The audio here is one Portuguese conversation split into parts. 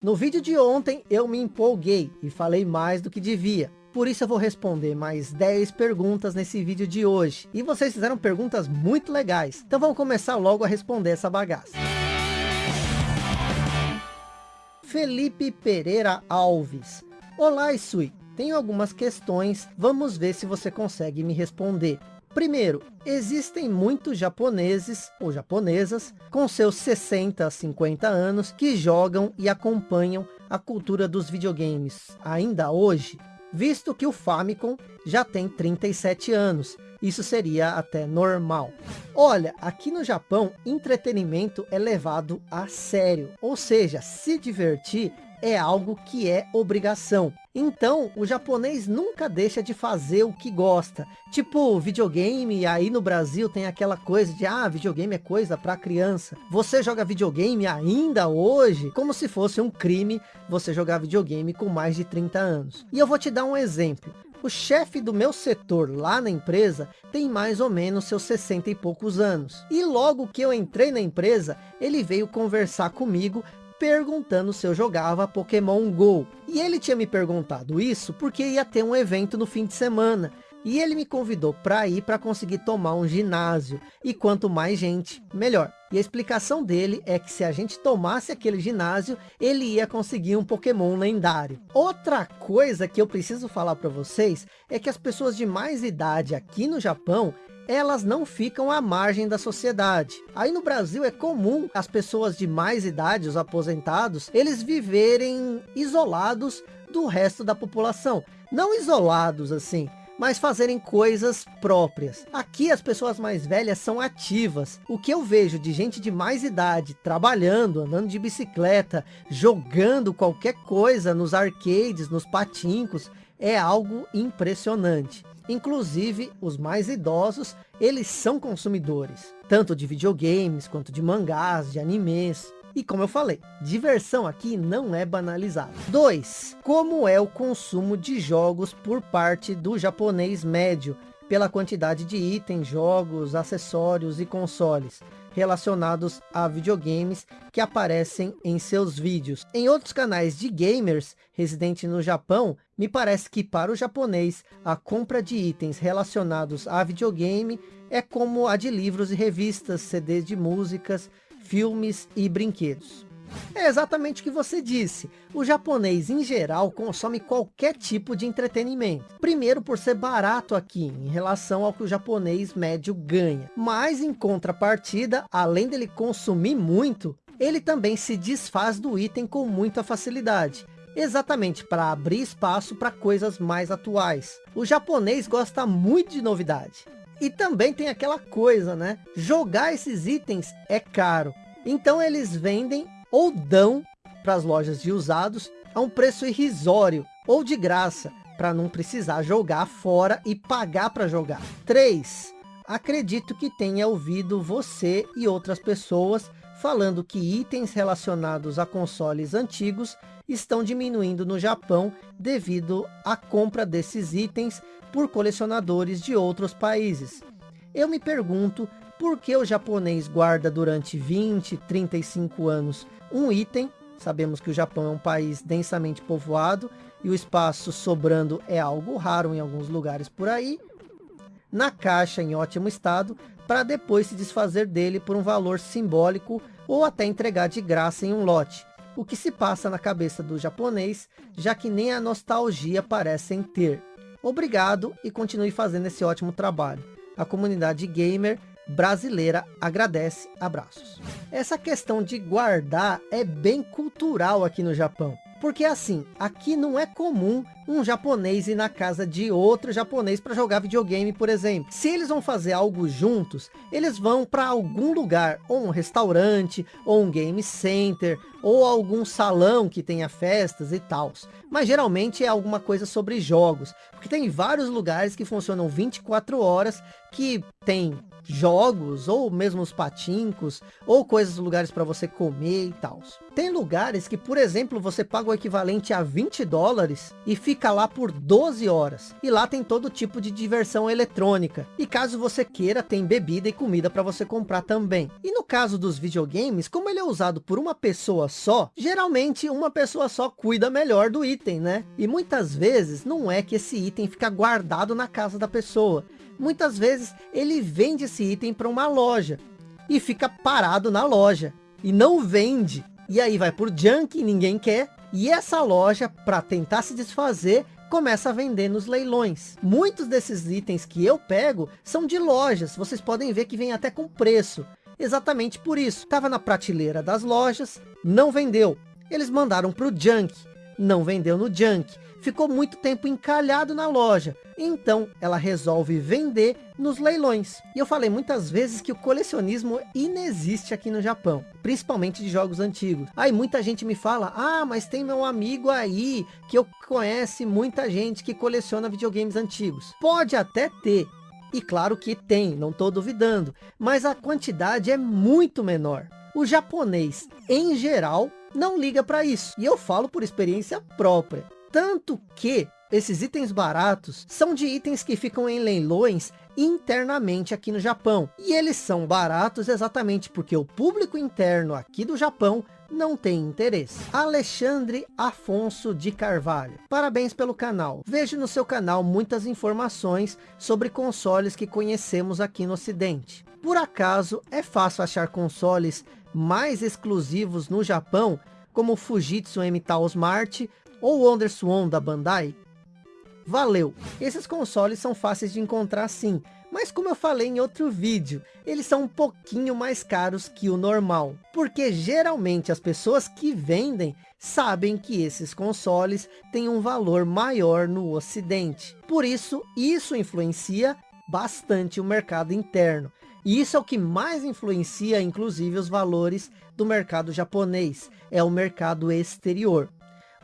No vídeo de ontem eu me empolguei e falei mais do que devia. Por isso eu vou responder mais 10 perguntas nesse vídeo de hoje. E vocês fizeram perguntas muito legais. Então vamos começar logo a responder essa bagaça. Felipe Pereira Alves. Olá, Isui. Tenho algumas questões. Vamos ver se você consegue me responder. Primeiro, existem muitos japoneses ou japonesas com seus 60 a 50 anos que jogam e acompanham a cultura dos videogames ainda hoje, visto que o Famicom já tem 37 anos. Isso seria até normal. Olha, aqui no Japão, entretenimento é levado a sério. Ou seja, se divertir é algo que é obrigação. Então, o japonês nunca deixa de fazer o que gosta. Tipo, videogame, aí no Brasil tem aquela coisa de, ah, videogame é coisa para criança. Você joga videogame ainda hoje? Como se fosse um crime você jogar videogame com mais de 30 anos. E eu vou te dar um exemplo. O chefe do meu setor lá na empresa tem mais ou menos seus 60 e poucos anos. E logo que eu entrei na empresa, ele veio conversar comigo perguntando se eu jogava Pokémon GO. E ele tinha me perguntado isso porque ia ter um evento no fim de semana. E ele me convidou para ir para conseguir tomar um ginásio. E quanto mais gente, melhor. E a explicação dele é que se a gente tomasse aquele ginásio, ele ia conseguir um Pokémon lendário. Outra coisa que eu preciso falar para vocês é que as pessoas de mais idade aqui no Japão, elas não ficam à margem da sociedade. Aí no Brasil é comum as pessoas de mais idade, os aposentados, eles viverem isolados do resto da população. Não isolados assim, mas fazerem coisas próprias. Aqui as pessoas mais velhas são ativas. O que eu vejo de gente de mais idade trabalhando, andando de bicicleta, jogando qualquer coisa nos arcades, nos patincos, é algo impressionante. Inclusive, os mais idosos, eles são consumidores, tanto de videogames, quanto de mangás, de animes. E como eu falei, diversão aqui não é banalizada. 2. Como é o consumo de jogos por parte do japonês médio, pela quantidade de itens, jogos, acessórios e consoles relacionados a videogames que aparecem em seus vídeos. Em outros canais de gamers residentes no Japão, me parece que para o japonês, a compra de itens relacionados a videogame é como a de livros e revistas, CDs de músicas, filmes e brinquedos. É exatamente o que você disse. O japonês, em geral, consome qualquer tipo de entretenimento. Primeiro, por ser barato aqui, em relação ao que o japonês médio ganha. Mas, em contrapartida, além dele consumir muito, ele também se desfaz do item com muita facilidade. Exatamente para abrir espaço para coisas mais atuais. O japonês gosta muito de novidade. E também tem aquela coisa, né? Jogar esses itens é caro. Então eles vendem ou dão para as lojas de usados a um preço irrisório ou de graça, para não precisar jogar fora e pagar para jogar. 3. Acredito que tenha ouvido você e outras pessoas falando que itens relacionados a consoles antigos estão diminuindo no Japão devido à compra desses itens por colecionadores de outros países. Eu me pergunto por que o japonês guarda durante 20, 35 anos um item. Sabemos que o Japão é um país densamente povoado e o espaço sobrando é algo raro em alguns lugares por aí. Na caixa em ótimo estado, para depois se desfazer dele por um valor simbólico ou até entregar de graça em um lote. O que se passa na cabeça do japonês, já que nem a nostalgia parecem ter. Obrigado e continue fazendo esse ótimo trabalho. A comunidade gamer brasileira agradece. Abraços. Essa questão de guardar é bem cultural aqui no Japão. Porque assim, aqui não é comum um japonês ir na casa de outro japonês para jogar videogame, por exemplo. Se eles vão fazer algo juntos, eles vão para algum lugar, ou um restaurante, ou um game center, ou algum salão que tenha festas e tal. Mas geralmente é alguma coisa sobre jogos, porque tem vários lugares que funcionam 24 horas, que tem jogos, ou mesmo os patincos, ou coisas, lugares para você comer e tal. Tem lugares que, por exemplo, você paga o equivalente a 20 dólares e fica lá por 12 horas. E lá tem todo tipo de diversão eletrônica. E caso você queira, tem bebida e comida para você comprar também. E no caso dos videogames, como ele é usado por uma pessoa só, geralmente uma pessoa só cuida melhor do item, né? E muitas vezes não é que esse item fica guardado na casa da pessoa. Muitas vezes ele vende esse item para uma loja e fica parado na loja e não vende. E aí vai por junk, ninguém quer. E essa loja, para tentar se desfazer, começa a vender nos leilões. Muitos desses itens que eu pego são de lojas. Vocês podem ver que vem até com preço. Exatamente por isso. Estava na prateleira das lojas, não vendeu. Eles mandaram para o junk, não vendeu no junk ficou muito tempo encalhado na loja. Então, ela resolve vender nos leilões. E eu falei muitas vezes que o colecionismo inexiste aqui no Japão, principalmente de jogos antigos. Aí muita gente me fala, ah, mas tem meu amigo aí, que eu conhece muita gente que coleciona videogames antigos. Pode até ter, e claro que tem, não estou duvidando, mas a quantidade é muito menor. O japonês, em geral, não liga para isso. E eu falo por experiência própria. Tanto que esses itens baratos são de itens que ficam em leilões internamente aqui no Japão. E eles são baratos exatamente porque o público interno aqui do Japão não tem interesse. Alexandre Afonso de Carvalho. Parabéns pelo canal. Vejo no seu canal muitas informações sobre consoles que conhecemos aqui no ocidente. Por acaso é fácil achar consoles mais exclusivos no Japão, como o Fujitsu M-Tal Smart ou WonderSwan da Bandai? Valeu! Esses consoles são fáceis de encontrar sim, mas como eu falei em outro vídeo, eles são um pouquinho mais caros que o normal. Porque geralmente as pessoas que vendem sabem que esses consoles têm um valor maior no ocidente. Por isso, isso influencia bastante o mercado interno. E isso é o que mais influencia, inclusive, os valores do mercado japonês. É o mercado exterior.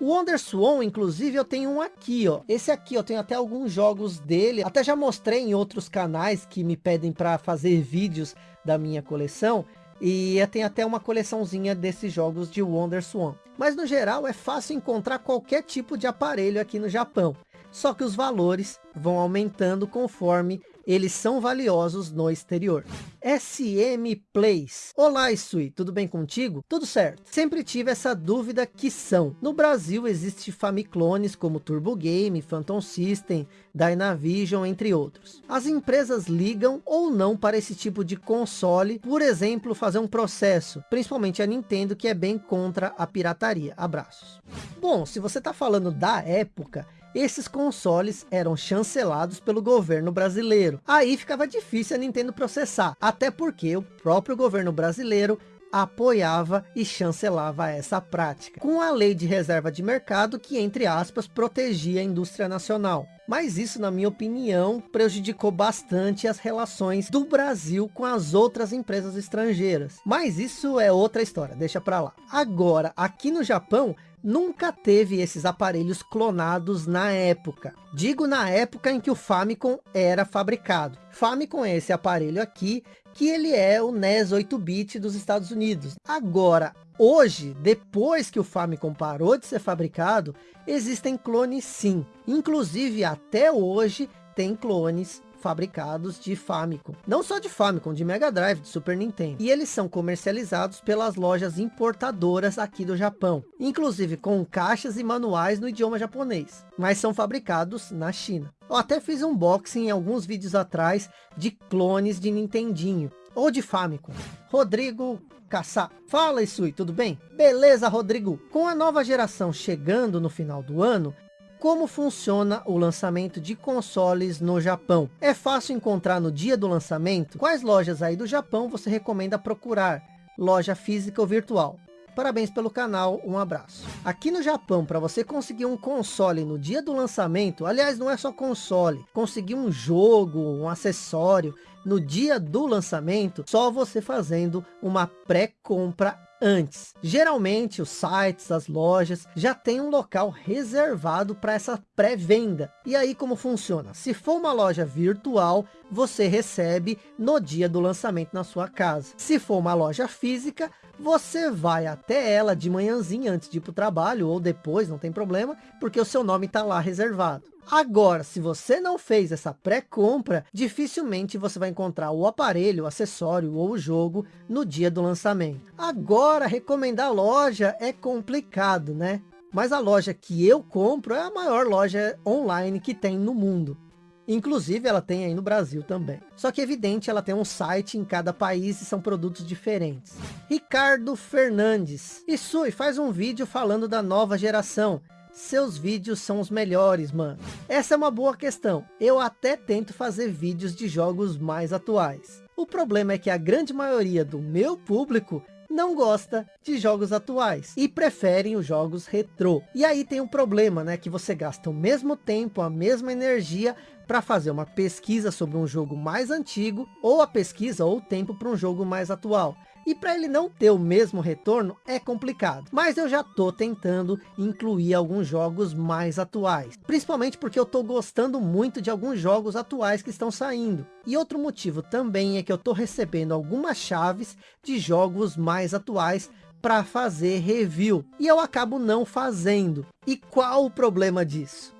O WonderSwan, inclusive, eu tenho um aqui, ó. Esse aqui, eu tenho até alguns jogos dele. Até já mostrei em outros canais que me pedem para fazer vídeos da minha coleção. E eu tenho até uma coleçãozinha desses jogos de WonderSwan. Mas no geral é fácil encontrar qualquer tipo de aparelho aqui no Japão. Só que os valores vão aumentando conforme eles são valiosos no exterior. SM Plays. Olá, Isui, tudo bem contigo? Tudo certo. Sempre tive essa dúvida que são. No Brasil existe Famiclones como Turbo Game, Phantom System, Dynavision, entre outros. As empresas ligam ou não para esse tipo de console, por exemplo, fazer um processo, principalmente a Nintendo, que é bem contra a pirataria. Abraços. Bom, se você está falando da época, esses consoles eram chancelados pelo governo brasileiro. Aí ficava difícil a Nintendo processar, até porque o próprio governo brasileiro apoiava e chancelava essa prática, com a lei de reserva de mercado que, entre aspas, protegia a indústria nacional. Mas isso, na minha opinião, prejudicou bastante as relações do Brasil com as outras empresas estrangeiras. Mas isso é outra história, deixa pra lá. Agora, aqui no Japão, nunca teve esses aparelhos clonados na época. Digo na época em que o Famicom era fabricado. Famicom é esse aparelho aqui, que ele é o NES 8-bit dos Estados Unidos. Agora, hoje, depois que o Famicom parou de ser fabricado, existem clones sim. Inclusive, até hoje, tem clones fabricados de Famicom. Não só de Famicom, de Mega Drive, de Super Nintendo. E eles são comercializados pelas lojas importadoras aqui do Japão. Inclusive com caixas e manuais no idioma japonês. Mas são fabricados na China. Eu até fiz um unboxing em alguns vídeos atrás de clones de Nintendinho. Ou de Famicom. Rodrigo Caçar. Fala, Isui, tudo bem? Beleza, Rodrigo. Com a nova geração chegando no final do ano, como funciona o lançamento de consoles no Japão. É fácil encontrar no dia do lançamento? Quais lojas aí do Japão você recomenda procurar? Loja física ou virtual? Parabéns pelo canal, um abraço. Aqui no Japão, para você conseguir um console no dia do lançamento, aliás, não é só console, conseguir um jogo, um acessório, no dia do lançamento, só você fazendo uma pré-compra antes. Geralmente os sites, as lojas já tem um local reservado para essa pré-venda. E aí como funciona? Se for uma loja virtual, você recebe no dia do lançamento na sua casa. Se for uma loja física, você vai até ela de manhãzinha antes de ir para o trabalho ou depois, não tem problema, porque o seu nome está lá reservado. Agora, se você não fez essa pré-compra, dificilmente você vai encontrar o aparelho, o acessório ou o jogo no dia do lançamento. Agora, recomendar loja é complicado, né? Mas a loja que eu compro é a maior loja online que tem no mundo. Inclusive ela tem aí no Brasil também. Só que é evidente ela tem um site em cada país e são produtos diferentes. Ricardo Fernandes. Isui faz um vídeo falando da nova geração. Seus vídeos são os melhores, mano. Essa é uma boa questão. Eu até tento fazer vídeos de jogos mais atuais. O problema é que a grande maioria do meu público não gosta de jogos atuais e preferem os jogos retrô. E aí tem um problema, né? Que você gasta o mesmo tempo, a mesma energia para fazer uma pesquisa sobre um jogo mais antigo ou a pesquisa ou tempo para um jogo mais atual. E para ele não ter o mesmo retorno é complicado. Mas eu já tô tentando incluir alguns jogos mais atuais. Principalmente porque eu tô gostando muito de alguns jogos atuais que estão saindo. E outro motivo também é que eu tô recebendo algumas chaves de jogos mais atuais para fazer review. E eu acabo não fazendo. E qual o problema disso?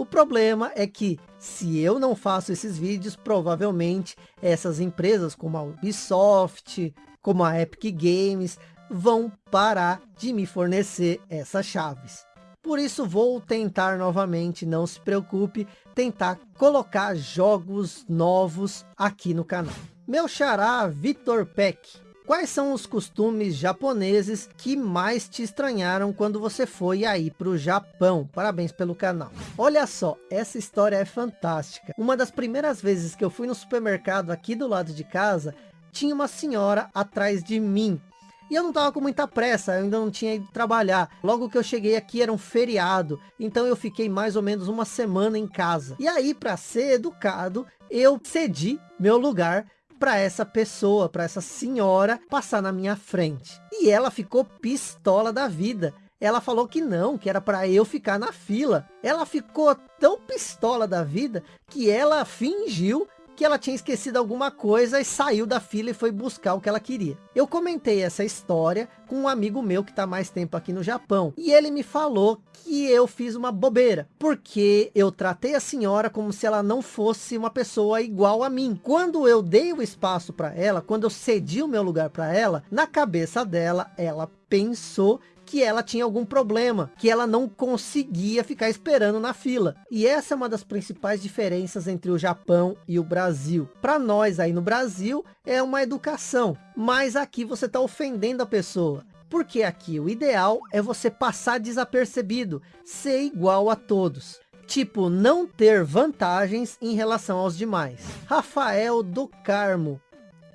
O problema é que se eu não faço esses vídeos, provavelmente essas empresas como a Ubisoft, como a Epic Games, vão parar de me fornecer essas chaves. Por isso vou tentar novamente, não se preocupe, tentar colocar jogos novos aqui no canal. Meu xará Vitor Peck. Quais são os costumes japoneses que mais te estranharam quando você foi aí para o Japão? Parabéns pelo canal. Olha só, essa história é fantástica. Uma das primeiras vezes que eu fui no supermercado aqui do lado de casa, tinha uma senhora atrás de mim. E eu não tava com muita pressa, eu ainda não tinha ido trabalhar. Logo que eu cheguei aqui era um feriado, então eu fiquei mais ou menos uma semana em casa. E aí, para ser educado, eu cedi meu lugar para essa pessoa, para essa senhora passar na minha frente. E ela ficou pistola da vida. Ela falou que não, que era para eu ficar na fila. Ela ficou tão pistola da vida que ela fingiu que ela tinha esquecido alguma coisa e saiu da fila e foi buscar o que ela queria. Eu comentei essa história com um amigo meu que está mais tempo aqui no Japão. E ele me falou que eu fiz uma bobeira. Porque eu tratei a senhora como se ela não fosse uma pessoa igual a mim. Quando eu dei o espaço para ela, quando eu cedi o meu lugar para ela, na cabeça dela, ela pensou que ela tinha algum problema, que ela não conseguia ficar esperando na fila. E essa é uma das principais diferenças entre o Japão e o Brasil. Para nós aí no Brasil é uma educação, mas aqui você está ofendendo a pessoa. Porque aqui o ideal é você passar desapercebido, ser igual a todos. Tipo, não ter vantagens em relação aos demais. Rafael do Carmo.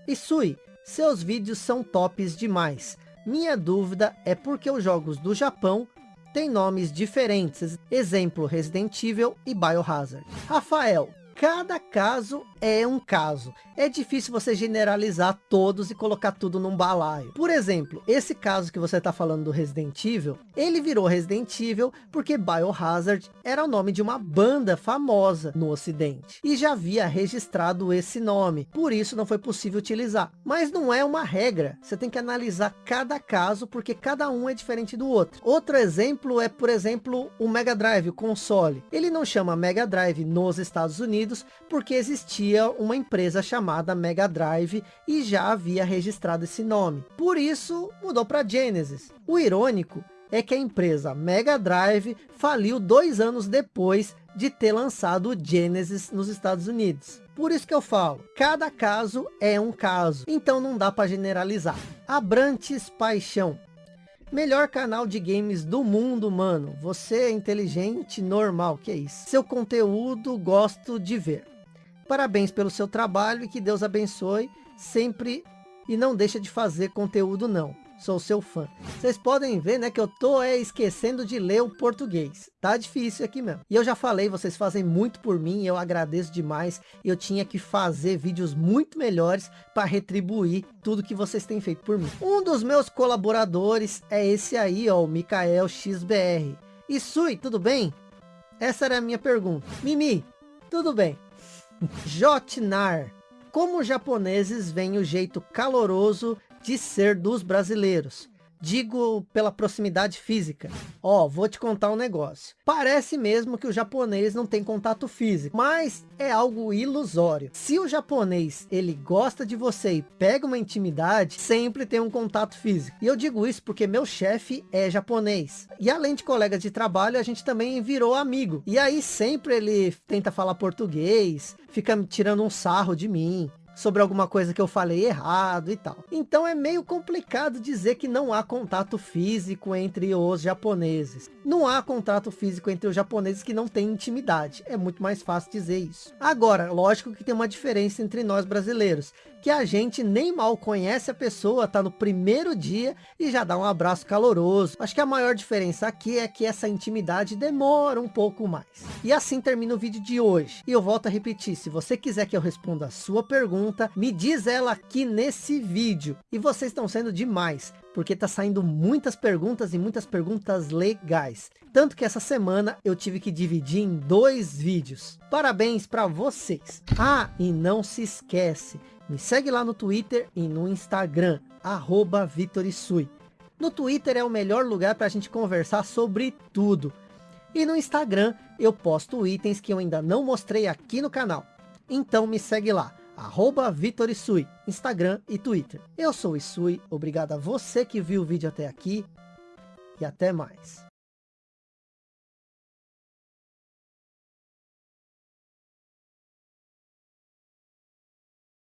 Isui, seus vídeos são tops demais. Minha dúvida é porque os jogos do Japão têm nomes diferentes. Exemplo, Resident Evil e Biohazard. Rafael, cada caso é um caso. É difícil você generalizar todos e colocar tudo num balaio. Por exemplo, esse caso que você está falando do Resident Evil, ele virou Resident Evil porque Biohazard era o nome de uma banda famosa no ocidente. E já havia registrado esse nome, por isso não foi possível utilizar. Mas não é uma regra, você tem que analisar cada caso porque cada um é diferente do outro. Outro exemplo é, por exemplo, o Mega Drive, o console. Ele não chama Mega Drive nos Estados Unidos porque existia existia uma empresa chamada Mega Drive e já havia registrado esse nome. Por isso, mudou para Genesis. O irônico é que a empresa Mega Drive faliu dois anos depois de ter lançado o Genesis nos Estados Unidos. Por isso que eu falo, cada caso é um caso, então não dá para generalizar. Abrantes Paixão. Melhor canal de games do mundo, mano. Você é inteligente, normal, que é isso. Seu conteúdo gosto de ver. Parabéns pelo seu trabalho e que Deus abençoe sempre e não deixa de fazer conteúdo não. Sou seu fã. Vocês podem ver, né, que eu tô é, esquecendo de ler o português. Tá difícil aqui mesmo. E eu já falei, vocês fazem muito por mim, eu agradeço demais. Eu tinha que fazer vídeos muito melhores para retribuir tudo que vocês têm feito por mim. Um dos meus colaboradores é esse aí, ó, o Mikael XBR. E Sui, tudo bem? Essa era a minha pergunta. Mimi, tudo bem. Jotnar. Como os japoneses veem o jeito caloroso de ser dos brasileiros. Digo pela proximidade física. Ó, vou te contar um negócio. Parece mesmo que o japonês não tem contato físico, mas é algo ilusório. Se o japonês, ele gosta de você e pega uma intimidade, sempre tem um contato físico. E eu digo isso porque meu chefe é japonês. E além de colegas de trabalho, a gente também virou amigo. E aí sempre ele tenta falar português, fica tirando um sarro de mim sobre alguma coisa que eu falei errado e tal. Então é meio complicado dizer que não há contato físico entre os japoneses. Não há contato físico entre os japoneses que não têm intimidade. É muito mais fácil dizer isso. Agora, lógico que tem uma diferença entre nós brasileiros, que a gente nem mal conhece a pessoa, tá no primeiro dia e já dá um abraço caloroso. Acho que a maior diferença aqui é que essa intimidade demora um pouco mais. E assim termina o vídeo de hoje. E eu volto a repetir, se você quiser que eu responda a sua pergunta, me diz ela aqui nesse vídeo. E vocês estão sendo demais, porque tá saindo muitas perguntas e muitas perguntas legais. Tanto que essa semana eu tive que dividir em dois vídeos. Parabéns para vocês. Ah, e não se esquece, me segue lá no Twitter e no Instagram, arroba Vitorisui. No Twitter é o melhor lugar para a gente conversar sobre tudo. E no Instagram eu posto itens que eu ainda não mostrei aqui no canal. Então me segue lá, arroba Vitor Instagram e Twitter. Eu sou o Isui, obrigado a você que viu o vídeo até aqui e até mais.